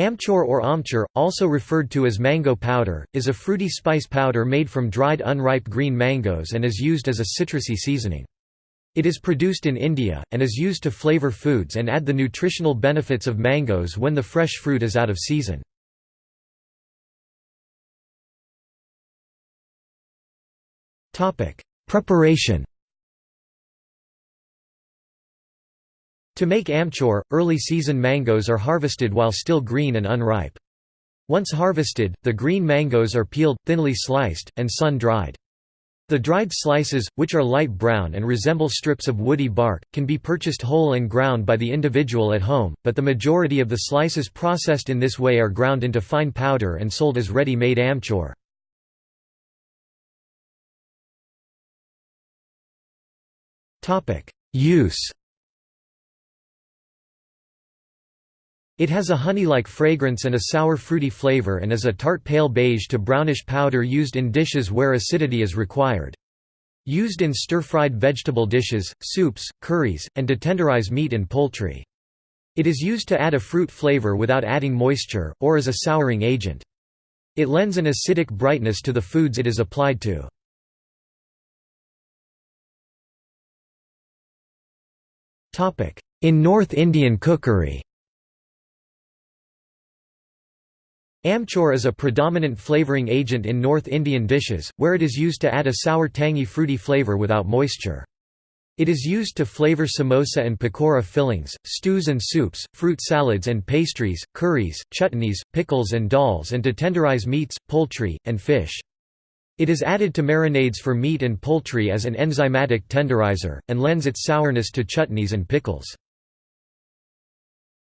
Amchur or amchoor, also referred to as mango powder, is a fruity spice powder made from dried unripe green mangoes and is used as a citrusy seasoning. It is produced in India, and is used to flavor foods and add the nutritional benefits of mangoes when the fresh fruit is out of season. Preparation To make amchur, early season mangoes are harvested while still green and unripe. Once harvested, the green mangoes are peeled, thinly sliced, and sun-dried. The dried slices, which are light brown and resemble strips of woody bark, can be purchased whole and ground by the individual at home, but the majority of the slices processed in this way are ground into fine powder and sold as ready-made amchur. Use It has a honey-like fragrance and a sour fruity flavor and is a tart pale beige to brownish powder used in dishes where acidity is required. Used in stir-fried vegetable dishes, soups, curries, and to tenderize meat and poultry. It is used to add a fruit flavor without adding moisture, or as a souring agent. It lends an acidic brightness to the foods it is applied to. In North Indian cookery Amchur is a predominant flavoring agent in North Indian dishes, where it is used to add a sour tangy fruity flavor without moisture. It is used to flavor samosa and pakora fillings, stews and soups, fruit salads and pastries, curries, chutneys, pickles and dals and to tenderize meats, poultry, and fish. It is added to marinades for meat and poultry as an enzymatic tenderizer, and lends its sourness to chutneys and pickles.